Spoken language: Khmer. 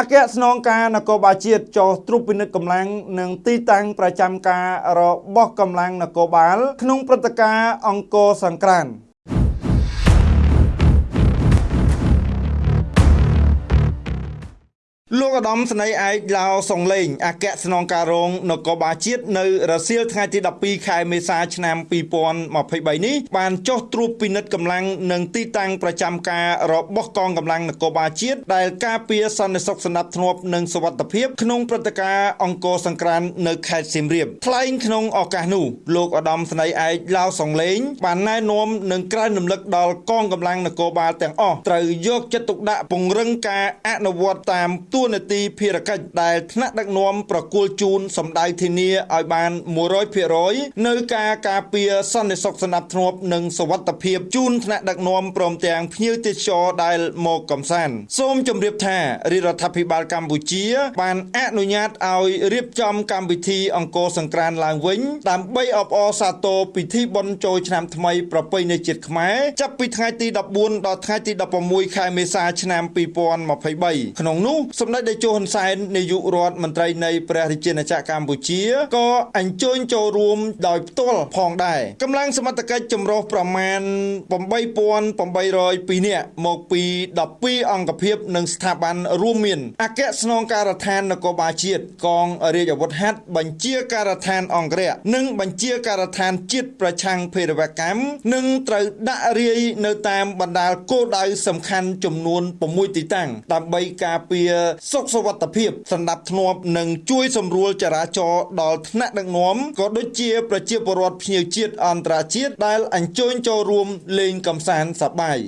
អគ្គស្នងការនគរបាលជាតិចុះត្រួតពិនិត្យកម្លាំងនិងទីតាំងប្រចាំការរបស់កម្លាំងនគរបាល ក្នុងព្រឹត្តិការណ៍អង្គរសង្ក្រាន្ត ឧត្តមស្នេហ៍ឯកឡាវសុងលេងអគ្គស្នងការរងនគរបាលជាតិនៅរសៀលថ្ងៃទី12ខែមេសាឆ្នាំ2023នេះបានចុះត្រួតពិនិត្យកម្លាំងនិងទីតាំងប្រចាំការរបស់កងកម្លាំងនគរបាលជាតិដែលការពារសន្តិសុខសណ្ដាប់ធ្នាប់និងសុវត្ថិភាពក្នុងព្រឹត្តិការណ៍អង្គរសង្ក្រាន្តនៅខេត្តសៀមរាបថ្លែងក្នុងឱកាសនោះលោកឧត្តមស្នេហ៍ឯកឡាវសុងលេងបានណែនាំនិងក្រើនរំលឹកដល់កងកម្លាំងនគរបាលទាំងអស់ត្រូវយកចិត្តទុកដាក់ពង្រឹងការអនុវត្តតាមទូនាទីភារកិច្ចដែលថ្នាក់ដឹកនាំប្រគល់ជូនសម្ដៅធានាឲ្យបាន100%នៅការការពារសន្តិសុខសណ្ដាប់ធ្នាប់និងសុវត្ថិភាពជូនថ្នាក់ដឹកនាំព្រមទាំងភ្ញៀវទេសចរដែលមកកំសាន្តសូមជម្រាបថារាជរដ្ឋាភិបាលកម្ពុជា បានអនុញ្ញាតឲ្យរៀបចំកម្មវិធីអង្គរសង្ក្រាន្តឡើងវិញដើម្បីអបអរសាទរពិធីបុណ្យចូលឆ្នាំថ្មីប្រពៃណីជាតិខ្មែរចាប់ពីថ្ងៃទី14ដល់ថ្ងៃទី16ខែមេសាឆ្នាំ2023ក្នុងនោះសម្ដេចតេជោហ៊ុនសែននាយករដ្ឋមន្ត្រីនៃព្រះរាជាណាចក្រកម្ពុជាក៏អញ្ជើញចូលរួមដោយផ្ទាល់ផងដែរកម្លាំងសមត្ថកិច្ចចម្រុះប្រមាណ8802នាក់មកពី12អង្គភាពនិងស្ថាប័នរួមមានអគ្គស្នងការដ្ឋាននគរបាលជាតិកងរាជអាវុធហត្ថបញ្ជាការដ្ឋានអង្គរៈនិងបញ្ជាការដ្ឋានជាតិប្រឆាំងភេរវកម្មនិងត្រូវដាក់រាយនៅតាមបណ្ដាលគោលដៅសំខាន់ចំនួន6ទីតាំងដើម្បីការពារសុខសុវត្ថិភាពសណ្ដាប់ធ្នាប់និងជួយសម្រួលចរាចរណ៍ដល់ថ្នាក់ដឹកនាំក៏ដូចជាប្រជាពលរដ្ឋភ្ញៀវជាតិអន្តរជាតិដែលអញ្ជើញចូលរួមលេងកម្សាន្តសប្បាយ